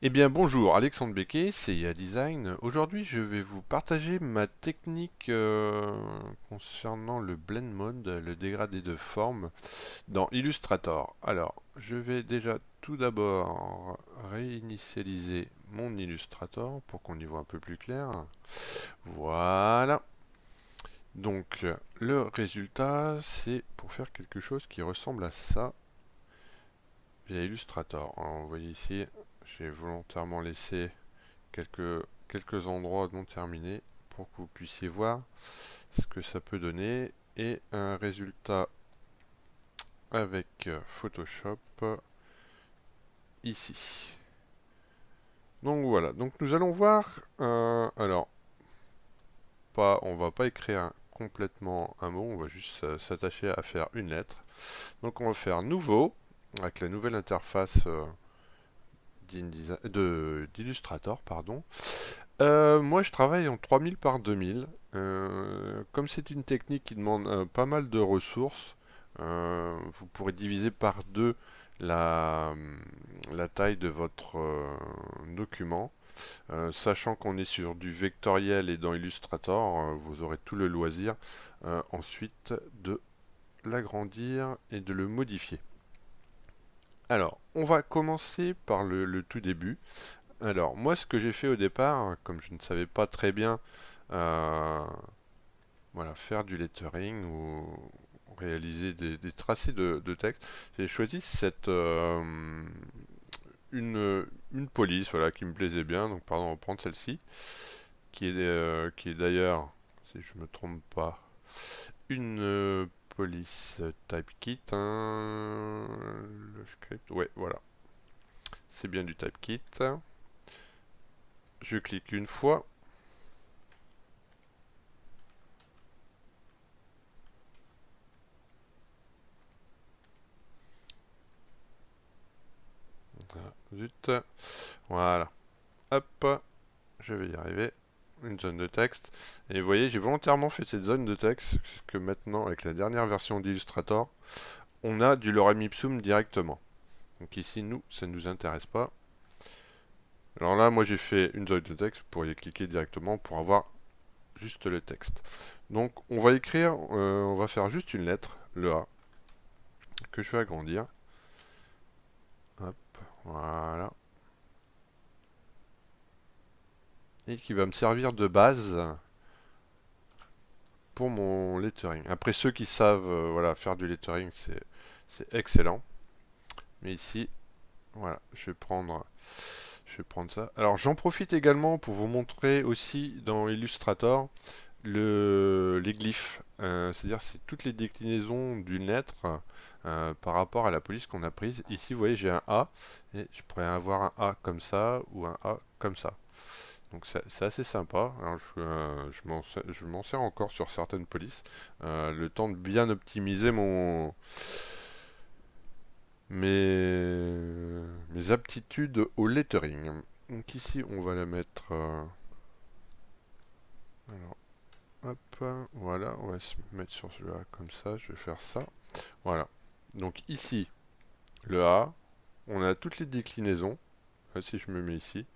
Eh bien bonjour, Alexandre Becquet, CIA Design. Aujourd'hui je vais vous partager ma technique euh, concernant le blend mode, le dégradé de forme dans Illustrator. Alors je vais déjà tout d'abord réinitialiser mon Illustrator pour qu'on y voit un peu plus clair. Voilà. Donc le résultat c'est pour faire quelque chose qui ressemble à ça via Illustrator. Alors, vous voyez ici j'ai volontairement laissé quelques, quelques endroits non terminés pour que vous puissiez voir ce que ça peut donner et un résultat avec Photoshop ici. Donc voilà, donc nous allons voir, euh, alors, pas, on va pas écrire complètement un mot, on va juste s'attacher à faire une lettre. Donc on va faire nouveau, avec la nouvelle interface euh, d'Illustrator, pardon. Euh, moi, je travaille en 3000 par 2000. Euh, comme c'est une technique qui demande euh, pas mal de ressources, vous pourrez diviser par deux la, la taille de votre document. sachant qu'on est sur du vectoriel et dans Illustrator, vous aurez tout le loisir ensuite de l'agrandir et de le modifier. Alors, on va commencer par le, tout début. Alors, moi, ce que j'ai fait au départ, comme je ne savais pas très bien euh, voilà, faire du lettering ou réaliser des, tracés de, texte, j'ai choisi cette euh, une, police voilà, qui me plaisait bien. Donc, pardon, on va prendre celle-ci, qui est, euh, est d'ailleurs, si je me trompe pas, une police type kit. Hein, le voilà. C'est bien du type kit. Je clique une fois. Zut. Voilà. Hop. Je vais y arriver une zone de texte. Et vous voyez, j'ai volontairement fait cette zone de texte, que maintenant, avec la dernière version d'Illustrator, on a du lorem ipsum directement. Donc ici, nous, ça ne nous intéresse pas. Alors là, moi j'ai fait une zone de texte, vous pourriez cliquer directement pour avoir juste le texte. Donc on va écrire, euh, on va faire juste une lettre, le A, que je vais agrandir. Hop, voilà. Qui va me servir de base pour mon lettering. Après ceux qui savent euh, voilà, faire du lettering, c'est excellent. Mais ici, voilà, je vais prendre, je vais prendre ça. Alors j'en profite également pour vous montrer aussi dans Illustrator le, les glyphes. Euh, c'est-à-dire c'est toutes les déclinaisons d'une lettre euh, par rapport à la police qu'on a prise. Ici, vous voyez, j'ai un A et je pourrais avoir un A comme ça ou un A comme ça. Donc c'est assez sympa. Alors, je, euh, je m'en sers encore sur certaines polices. Euh, le temps de bien optimiser mon mes, aptitudes au lettering. Donc ici, on va la mettre... Euh, alors, hop, voilà, on va se mettre sur celui-là comme ça. Je vais faire ça. Voilà. Donc ici, le A, on a toutes les déclinaisons. Si je me mets ici,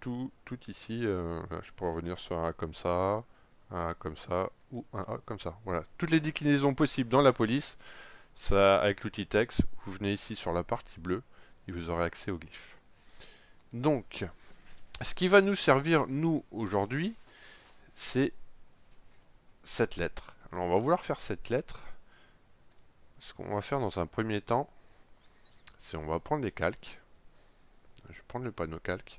tout, tout ici, euh, je pourrais revenir sur un A comme ça, un A comme ça, ou un A comme ça. Voilà, toutes les déclinaisons possibles dans la police, ça, avec l'outil texte, vous venez ici sur la partie bleue, et vous aurez accès au glyphe. Donc, ce qui va nous servir, nous, aujourd'hui, c'est cette lettre. Alors, on va vouloir faire cette lettre. Ce qu'on va faire dans un premier temps, c'est on va prendre les calques. Je vais prendre le panneau calque.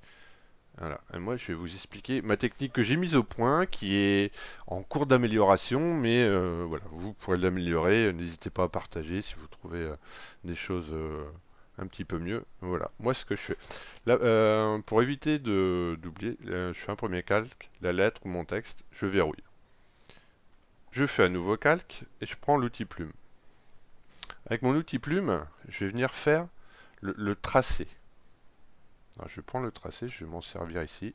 Voilà. Moi, je vais vous expliquer ma technique que j'ai mise au point, qui est en cours d'amélioration, mais euh, voilà, vous pourrez l'améliorer. N'hésitez pas à partager si vous trouvez euh, des choses euh, un petit peu mieux. Voilà, moi, ce que je fais. Pour éviter d'oublier, je fais un premier calque, la lettre ou mon texte, je verrouille. Je fais un nouveau calque et je prends l'outil plume. Avec mon outil plume, je vais venir faire le tracé je vais prendre le tracé, je vais m'en servir ici.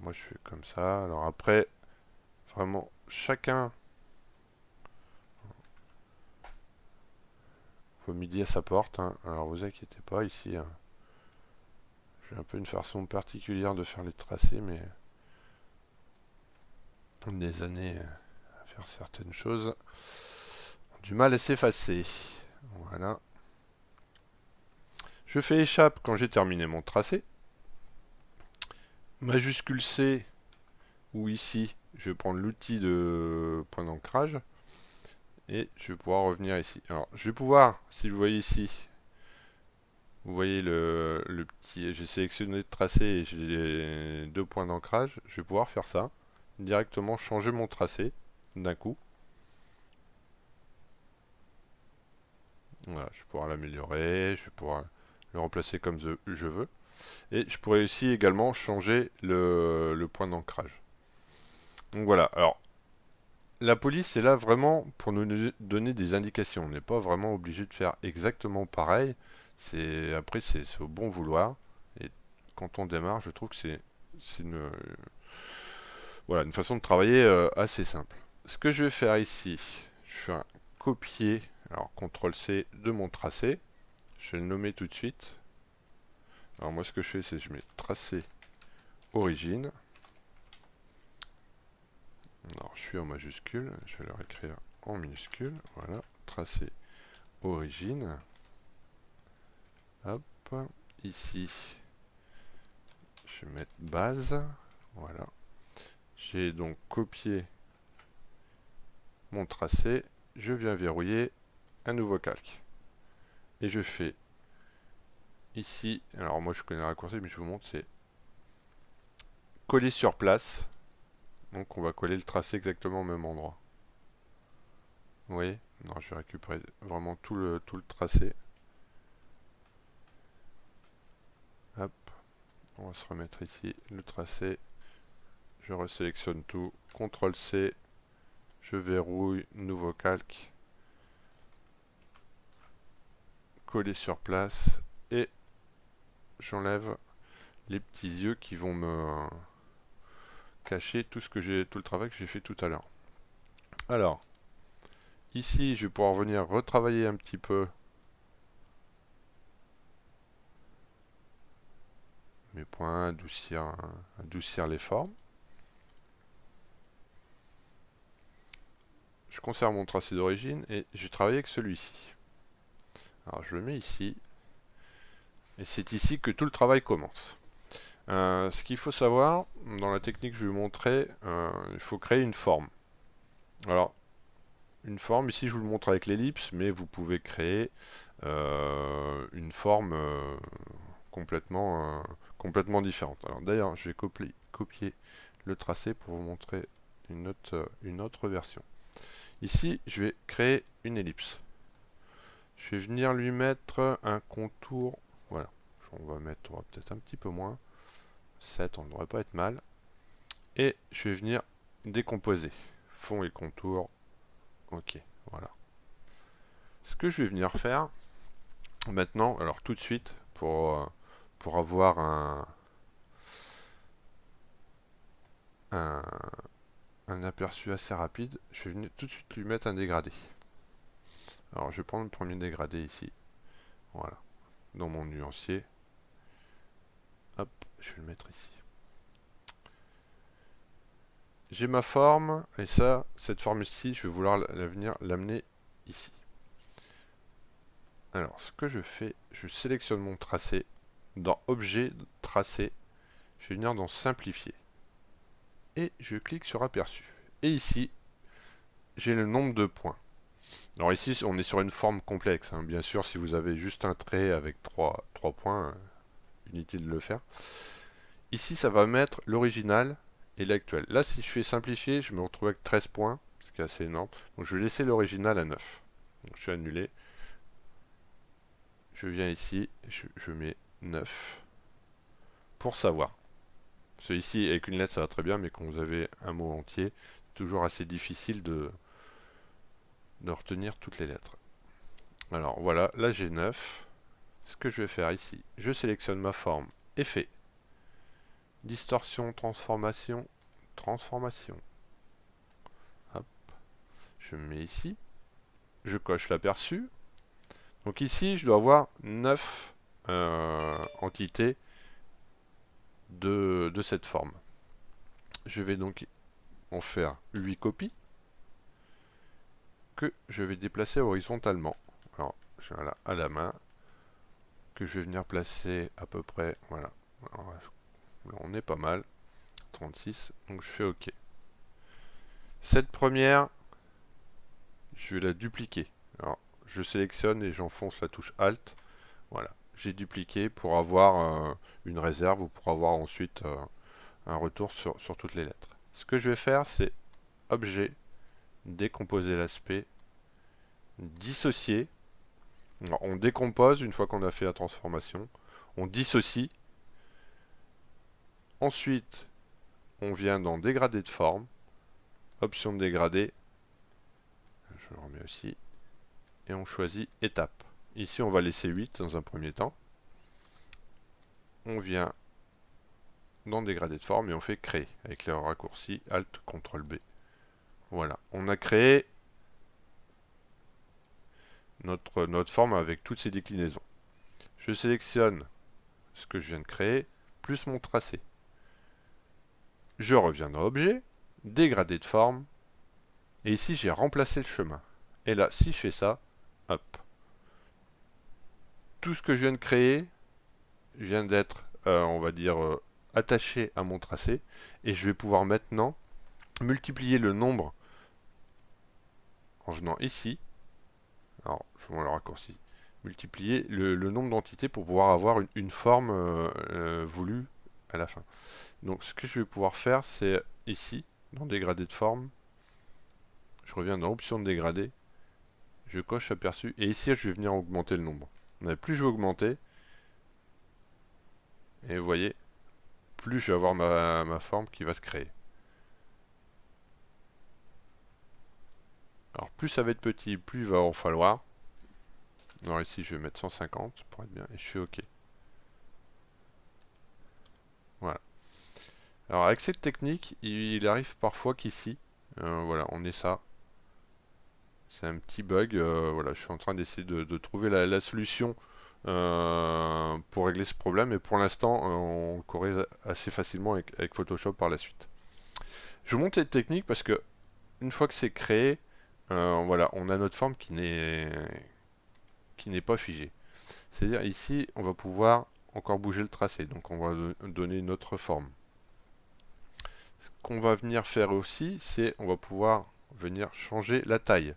moi je fais comme ça. Alors après, vraiment, chacun... peu midi à sa porte. Hein. Alors vous inquiétez pas, ici, hein. j'ai un peu une façon particulière de faire les tracés, mais des années à faire certaines choses du mal à s'effacer. Voilà. Je fais échappe quand j'ai terminé mon tracé. Majuscule C, ou ici, je vais prendre l'outil de point d'ancrage. Et je vais pouvoir revenir ici. Alors, je vais pouvoir, si vous voyez ici, vous voyez le, petit, j'ai sélectionné le tracé et j'ai deux points d'ancrage. Je vais pouvoir faire ça, directement changer mon tracé d'un coup. Voilà, je vais pouvoir l'améliorer, je vais le remplacer comme je veux. Et je pourrais aussi également changer le, point d'ancrage. Donc voilà, alors la police est là vraiment pour nous donner des indications. On n'est pas vraiment obligé de faire exactement pareil. C'est Après, c'est au bon vouloir. Et quand on démarre, je trouve que c'est une, voilà, une façon de travailler euh, assez simple. Ce que je vais faire ici, je fais un copier, alors CTRL-C de mon tracé. Je vais le nommer tout de suite. Alors moi ce que je fais c'est je mets tracé origine. Alors je suis en majuscule, je vais le réécrire en minuscule. Voilà, tracé origine. Hop, ici je vais mettre base. Voilà. J'ai donc copié mon tracé. Je viens verrouiller un nouveau calque. Et je fais ici, alors moi je connais le raccourci, mais je vous montre, c'est coller sur place. Donc on va coller le tracé exactement au même endroit. Vous voyez? Non, je vais récupérer vraiment tout le, tout le tracé. Hop. On va se remettre ici le tracé. Je resélectionne tout. CTRL C. Je verrouille. Nouveau calque. Coller sur place. Et j'enlève les petits yeux qui vont me cacher tout ce que j'ai tout le travail que j'ai fait tout à l'heure. Alors, ici, je vais pouvoir venir retravailler un petit peu mes points, adoucir, adoucir les formes. Je conserve mon tracé d'origine et je vais travailler avec celui-ci. Alors je le mets ici. Et c'est ici que tout le travail commence. Euh, ce qu'il faut savoir, dans la technique que je vais vous montrer, euh, il faut créer une forme. Alors, une forme, ici je vous le montre avec l'ellipse, mais vous pouvez créer euh, une forme complètement, différente. Alors d'ailleurs, je vais copier, le tracé pour vous montrer une autre version. Ici, je vais créer une ellipse. Je vais venir lui mettre un contour voilà. On va mettre peut-être un petit peu moins. 7, on ne devrait pas être mal. Et je vais venir décomposer. Fond et contour. Ok, voilà. Ce que je vais venir faire maintenant, alors tout de suite, pour, euh, pour avoir un, un, un aperçu assez rapide, je vais venir tout de suite lui mettre un dégradé. Alors je vais prendre le premier dégradé ici. Voilà dans mon nuancier. Hop, je vais le mettre ici. J'ai ma forme, et ça, cette forme-ci, je vais vouloir l'amener ici. Alors, ce que je fais, je sélectionne mon tracé. Dans Objet, Tracé, je vais venir dans Simplifier. Et je clique sur Aperçu. Et ici, j'ai le nombre de points. Alors ici, on est sur une forme complexe. Hein. Bien sûr, si vous avez juste un trait avec trois, points, euh, inutile de le faire. Ici, ça va mettre l'original et l'actuel. Là, si je fais simplifier, je me retrouve avec 13 points, ce qui est assez énorme. Donc je vais laisser l'original à 9. Donc je vais annuler. Je viens ici, je, mets 9 pour savoir. Celui-ci, avec une lettre, ça va très bien, mais quand vous avez un mot entier, toujours assez difficile de, retenir toutes les lettres. Alors voilà, là j'ai 9. Ce que je vais faire ici, je sélectionne ma forme, effet, distorsion, transformation, transformation. Je me mets ici, je coche l'aperçu. Donc ici, je dois avoir 9 euh, entités de, de cette forme. Je vais donc en faire 8 copies que je vais déplacer horizontalement. Alors, je là à la main, que je vais venir placer à peu près, voilà, on est pas mal, 36, donc je fais OK. Cette première, je vais la dupliquer. Alors, je sélectionne et j'enfonce la touche Alt. Voilà, j'ai dupliqué pour avoir euh, une réserve ou pour avoir ensuite euh, un retour sur, sur toutes les lettres. Ce que je vais faire, c'est Objet, décomposer l'aspect, dissocier. On décompose une fois qu'on a fait la transformation. On dissocie. Ensuite, on vient dans dégradé de forme. Option de dégradé. Je le remets aussi. Et on choisit étape. Ici, on va laisser 8 dans un premier temps. On vient dans dégradé de forme et on fait créer avec le raccourci Alt CTRL B. Voilà, on a créé notre, notre forme avec toutes ces déclinaisons. Je sélectionne ce que je viens de créer, plus mon tracé. Je reviens dans Objet, Dégradé de forme, et ici j'ai remplacé le chemin. Et là, si je fais ça, hop, tout ce que je viens de créer vient d'être, euh, on va dire, euh, attaché à mon tracé, et je vais pouvoir maintenant multiplier le nombre en venant ici, alors je vais le raccourci, multiplier le, nombre d'entités pour pouvoir avoir une, forme euh, euh, voulue à la fin. Donc ce que je vais pouvoir faire, c'est ici, dans dégradé de forme, je reviens dans option de dégradé, je coche aperçu, et ici je vais venir augmenter le nombre. Plus je vais augmenter, et vous voyez, plus je vais avoir ma, ma forme qui va se créer. Alors plus ça va être petit, plus il va en falloir. Alors ici je vais mettre 150 pour être bien et je fais OK. Voilà. Alors avec cette technique, il, arrive parfois qu'ici, euh, voilà, on est ça. C'est un petit bug. Euh, voilà, je suis en train d'essayer de, trouver la, solution euh, pour régler ce problème. Et pour l'instant, on corrige assez facilement avec, avec, Photoshop par la suite. Je vous montre cette technique parce que une fois que c'est créé, euh, voilà, on a notre forme qui n'est qui n'est pas figée. C'est-à-dire ici, on va pouvoir encore bouger le tracé, donc on va donner une autre forme. Ce qu'on va venir faire aussi, c'est on va pouvoir venir changer la taille.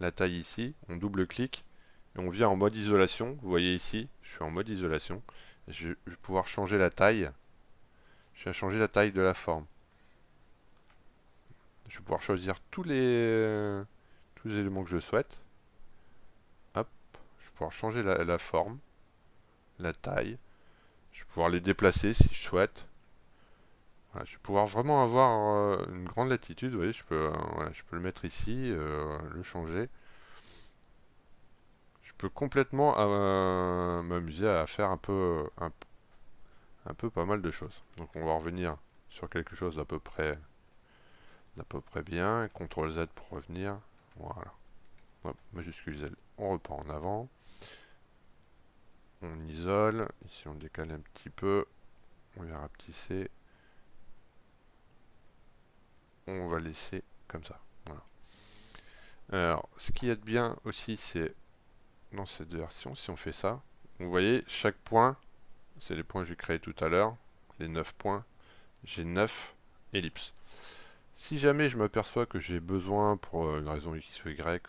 La taille ici, on double-clique et on vient en mode isolation. Vous voyez ici, je suis en mode isolation. Je vais pouvoir changer la taille. Je vais changer la taille de la forme. Je vais pouvoir choisir tous les les éléments que je souhaite. Hop, je vais pouvoir changer la, forme, la taille. Je vais pouvoir les déplacer si je souhaite. je vais pouvoir vraiment avoir euh, une grande latitude. Vous voyez, je peux, euh, je peux le mettre ici, euh, le changer. Je peux complètement m'amuser à faire un peu, un, un, peu pas mal de choses. Donc on va revenir sur quelque chose d'à peu près d'à peu près bien. CTRL Z pour revenir. Voilà. majuscule Z. On reprend en avant. On isole. Ici, on décale un petit peu. On vient rapetisser. On va laisser comme ça. Alors, ce qui est bien aussi, c'est dans cette version, si on fait ça, vous voyez, chaque point, c'est les points que j'ai créés tout à l'heure, les 9 points, j'ai 9 ellipses. Si jamais je m'aperçois que j'ai besoin, pour euh, une raison X ou Y,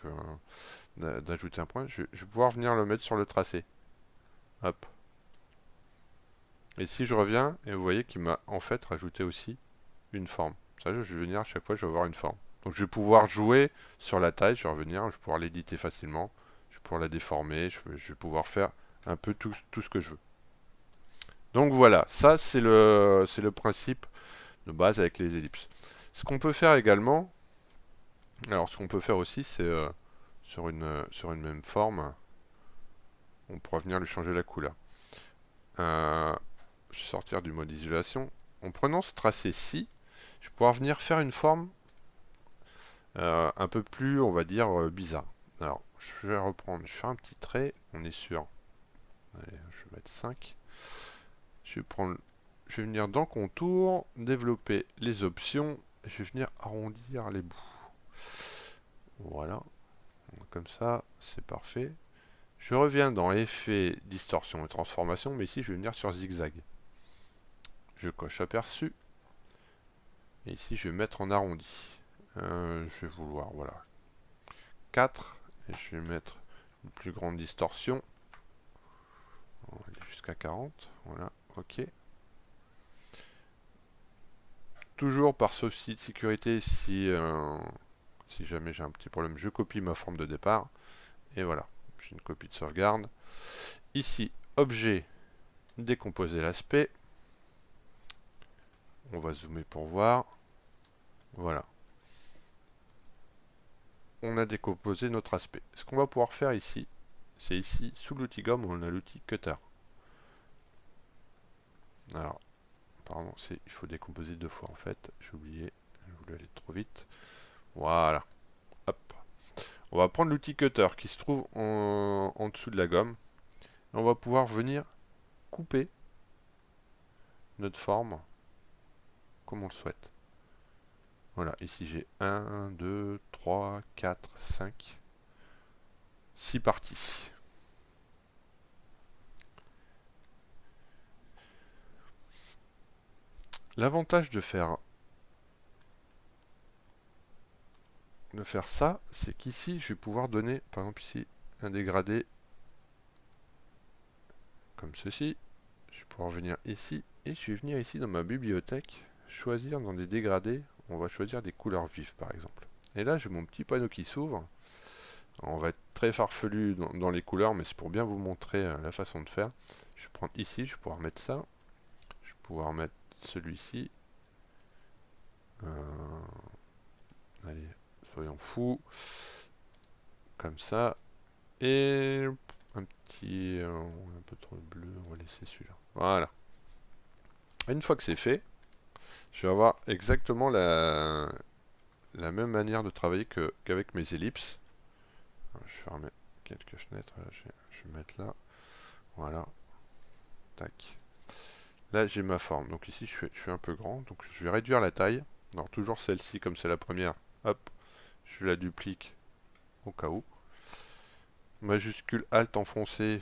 euh, d'ajouter un point, je, vais pouvoir venir le mettre sur le tracé. Hop. Et si je reviens, et vous voyez qu'il m'a en fait rajouté aussi une forme. Ça, je vais venir à chaque fois, je vais avoir une forme. Donc je vais pouvoir jouer sur la taille, je vais revenir, je vais pouvoir l'éditer facilement, je vais pouvoir la déformer, je vais, pouvoir faire un peu tout, ce que je veux. Donc voilà, ça c'est le principe de base avec les ellipses. Ce qu'on peut faire également, alors ce qu'on peut faire aussi, c'est euh, sur, une, sur une même forme, on pourra venir lui changer la couleur. Euh, sortir du mode isolation. En prenant ce tracé-ci, je vais pouvoir venir faire une forme euh, un peu plus, on va dire, bizarre. Alors, je vais reprendre, je fais un petit trait, on est sûr. Allez, je vais mettre 5. Je vais prendre, je vais venir dans contour, développer les options, je vais venir arrondir les bouts. Voilà, comme ça, c'est parfait. Je reviens dans effet, distorsion et transformation, mais ici je vais venir sur zigzag. Je coche aperçu. Et ici je vais mettre en arrondi. Euh, je vais vouloir, voilà, 4. Et je vais mettre une plus grande distorsion. Jusqu'à 40. Voilà, ok. Toujours par souci de sécurité, si, euh, si jamais j'ai un petit problème, je copie ma forme de départ. Et voilà, j'ai une copie de sauvegarde. Ici, objet, décomposer l'aspect. On va zoomer pour voir. Voilà. On a décomposé notre aspect. Ce qu'on va pouvoir faire ici, c'est ici, sous l'outil gomme, on a l'outil cutter. Alors, pardon, il faut décomposer deux fois en fait. J'ai oublié, je voulais aller trop vite. Voilà. Hop. On va prendre l'outil cutter qui se trouve en, en, dessous de la gomme. on va pouvoir venir couper notre forme comme on le souhaite. Voilà, ici j'ai 1, 2, 3, 4, 5, 6 parties. L'avantage de faire de faire ça, c'est qu'ici, je vais pouvoir donner, par exemple ici, un dégradé comme ceci. Je vais pouvoir venir ici, et je vais venir ici dans ma bibliothèque, choisir dans des dégradés, on va choisir des couleurs vives par exemple. Et là, j'ai mon petit panneau qui s'ouvre. On va être très farfelu dans, les couleurs, mais c'est pour bien vous montrer euh, la façon de faire. Je vais prendre ici, je vais pouvoir mettre ça. Je vais pouvoir mettre celui-ci. Euh, allez, soyons fous. Comme ça. Et un petit... Euh, un peu trop bleu, on va laisser celui-là. Voilà. Une fois que c'est fait, je vais avoir exactement la, la même manière de travailler qu'avec mes ellipses. Je vais fermer quelques fenêtres, je vais mettre là. Voilà. Tac. Là, j'ai ma forme. Donc ici, je suis, un peu grand. Donc je vais réduire la taille. Alors toujours celle-ci, comme c'est la première. Hop. Je la duplique au cas où. Majuscule Alt enfoncé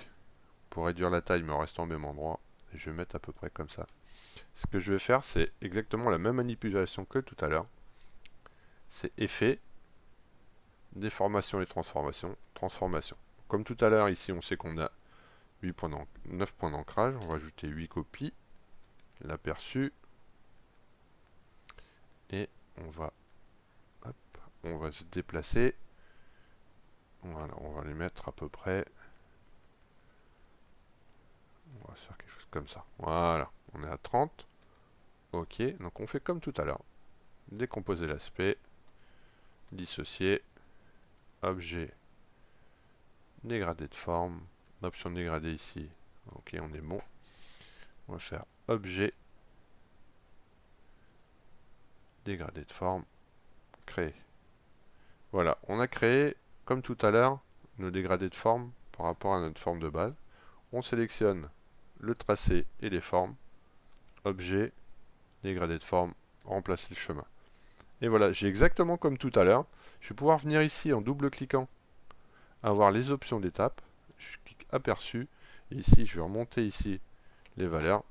pour réduire la taille, mais en restant au même endroit. Je vais mettre à peu près comme ça. Ce que je vais faire, c'est exactement la même manipulation que tout à l'heure. C'est effet, déformation et transformation, transformation. Comme tout à l'heure, ici, on sait qu'on a 8 points 9 points d'ancrage. On va ajouter 8 copies l'aperçu. Et on va on va se déplacer. Voilà on va les mettre à peu près. On va faire quelque chose comme ça. Voilà on est à 30 ok donc on fait comme tout à l'heure. Décomposer l'aspect dissocier objet dégradé de forme option dégradé ici. Ok on est bon on va faire objet, dégradé de forme, créer. Voilà, on a créé, comme tout à l'heure, nos dégradés de forme par rapport à notre forme de base. On sélectionne le tracé et les formes, objet, dégradé de forme, remplacer le chemin. Et voilà, j'ai exactement comme tout à l'heure. Je vais pouvoir venir ici en double-cliquant, avoir les options d'étape. Je clique aperçu. Ici, je vais remonter ici les valeurs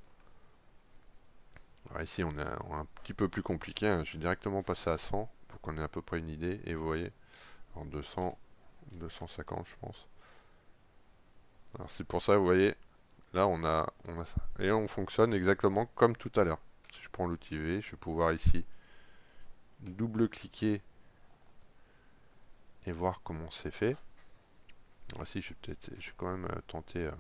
ici, on est un, petit peu plus compliqué. Hein. Je vais directement passer à 100 pour qu'on ait à peu près une idée. Et vous voyez, en 200, 250, je pense. Alors c'est pour ça, vous voyez, là on a, on a ça. Et on fonctionne exactement comme tout à l'heure. Si je prends l'outil V, je vais pouvoir ici double-cliquer et voir comment c'est fait. Voici, je vais peut-être, je vais quand même euh, tenter euh,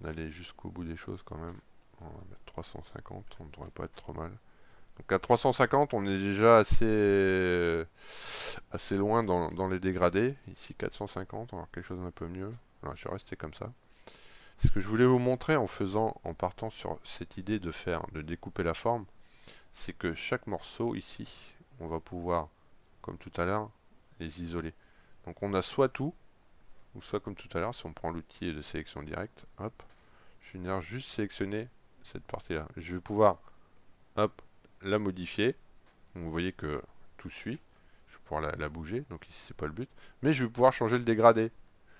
d'aller jusqu'au bout des choses quand même. On va mettre 350, on ne devrait pas être trop mal. Donc à 350, on est déjà assez, assez loin dans, les dégradés. Ici 450, on va avoir quelque chose d'un peu mieux. Alors, je vais rester comme ça. Ce que je voulais vous montrer en faisant, en partant sur cette idée de faire, de découper la forme, c'est que chaque morceau ici, on va pouvoir, comme tout à l'heure, les isoler. Donc on a soit tout, soit comme tout à l'heure, si on prend l'outil de sélection directe, hop, je vais venir juste sélectionner cette partie-là. Je vais pouvoir, hop, la modifier. Donc vous voyez que tout suit. Je vais pouvoir la, bouger, donc ici c'est pas le but. Mais je vais pouvoir changer le dégradé.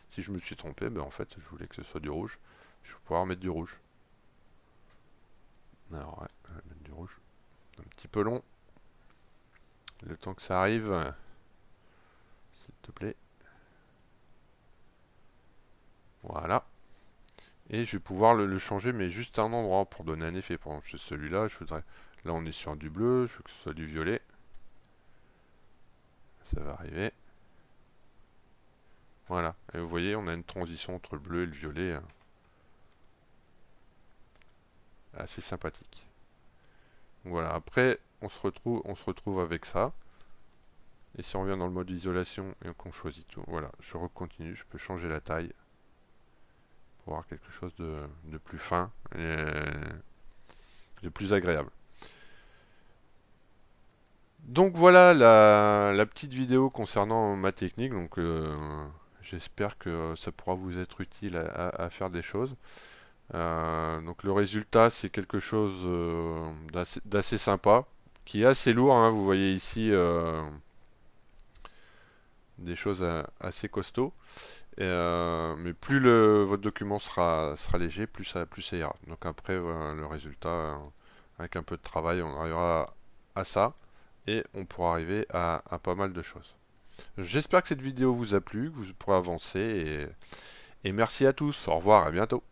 Si je me suis trompé, ben en fait je voulais que ce soit du rouge. Je vais pouvoir mettre du rouge. Alors ouais, mettre du rouge. Un petit peu long. Le temps que ça arrive, s'il te plaît. Voilà. Et je vais pouvoir le, changer, mais juste à un endroit pour donner un effet. Par exemple, celui-là, je voudrais... Là, on est sur du bleu, je veux que ce soit du violet. Ça va arriver. Voilà. Et vous voyez, on a une transition entre le bleu et le violet. Hein. Assez sympathique. voilà. Après, on se retrouve, on se retrouve avec ça. Et si on revient dans le mode isolation et qu'on choisit tout, voilà, je recontinue, je peux changer la taille quelque chose de, plus fin et de plus agréable. Donc voilà la, petite vidéo concernant ma technique. Donc euh, j'espère que ça pourra vous être utile à, faire des choses. Euh, donc le résultat c'est quelque chose euh, d'assez sympa, qui est assez lourd. Hein. vous voyez ici des choses assez costauds. Mais plus le, votre document sera, léger, plus ça, plus ça ira. Donc après, le résultat, avec un peu de travail, on arrivera à ça et on pourra arriver à, pas mal de choses. J'espère que cette vidéo vous a plu, que vous pourrez avancer et, et merci à tous. Au revoir, à bientôt.